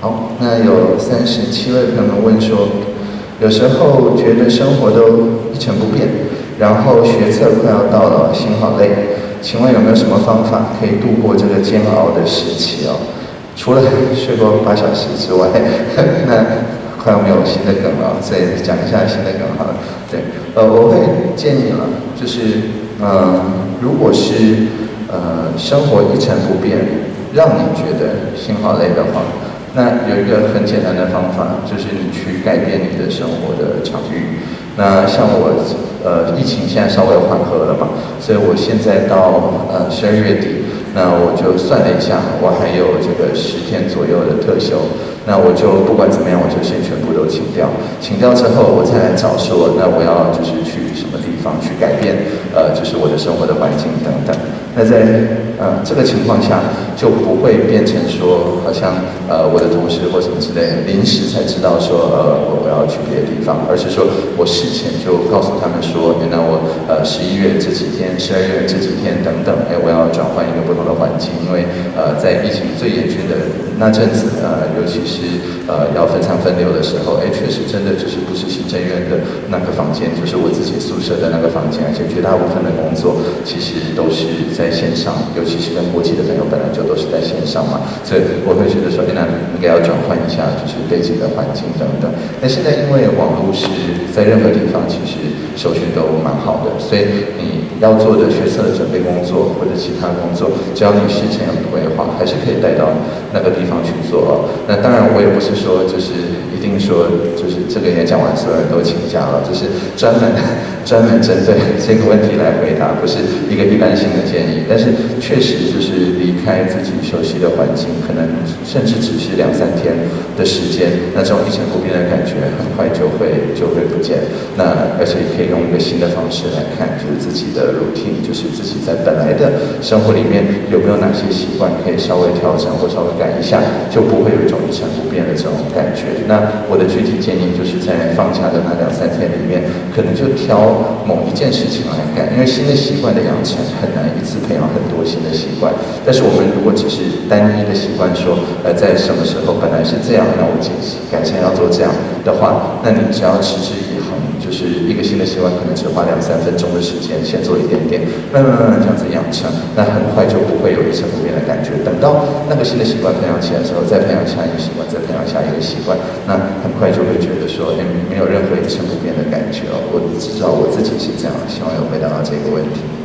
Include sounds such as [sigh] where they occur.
好，那有三十七位朋友们问说，有时候觉得生活都一成不变，然后学测快要到了，心好累，请问有没有什么方法可以度过这个煎熬的时期哦？除了睡过八小时之外，[laughs] 那快要没有新的梗了，再讲一下新的梗好了。对，呃，我会建议了，就是，呃，如果是呃生活一成不变，让你觉得心好累的话。那有一个很简单的方法，就是你去改变你的生活的场域。那像我，呃，疫情现在稍微缓和了嘛，所以我现在到呃十二月底，那我就算了一下，我还有这个十天左右的特休。那我就不管怎么样，我就先全部都请掉。请掉之后，我再来找说，那我要就是去什么地方去改变，呃，就是我的生活的环境等等。那在呃这个情况下，就不会变成说，好像呃我的同事或什么之类，临时才知道说，呃我我要去别的地方，而是说我事前就告诉他们说，原来我呃十一月这几天、十二月这几天等等，哎我要转换一个不同的环境，因为呃在疫情最严峻的那阵子，呃尤其是呃要分散分流的时候，哎确实真的就是不是行政院的那个房间，就是我自己宿舍的那个房间，而且绝大部分的工作其实都是。在线上，尤其其实跟国际的朋友，本来就都是在线上嘛，所以我会觉得说，那应该要转换一下，就是背景的环境等等。那现在因为网络是在任何地方，其实手续都蛮好的，所以你要做的学测的准备工作或者其他工作，只要你事前有规划，还是可以带到那个地方去做。那当然，我也不是说就是定说就是这个演讲完，所有人都请假了，就是专门 [laughs] 专门针对这个问题来回答，不是一个一般性的建议。但是确实就是离开自己熟悉的环境，可能甚至只是两三天的时间，那这种一成不变的感觉很快就会就会不见。那而且可以用一个新的方式来看，就是自己的 routine，就是自己在本来的生活里面有没有哪些习惯可以稍微调整或稍微改一下，就不会有一种一成不变的这种感觉。那我的具体建议就是在放假的那两三天里面，可能就挑某一件事情来干，因为新的习惯的养成很难一次。培养很多新的习惯，但是我们如果只是单一的习惯，说呃在什么时候本来是这样，那我改改成要做这样的话，那你只要持之以恒，就是一个新的习惯，可能只花两三分钟的时间，先做一点点，慢慢慢慢这样子养成，那很快就不会有一成不变的感觉。等到那个新的习惯培养起来的时候，再培养下一个习惯，再培养下一个习惯，那很快就会觉得说，哎，没有任何一成不变的感觉哦。我至少我自己是这样，希望有回答到这个问题。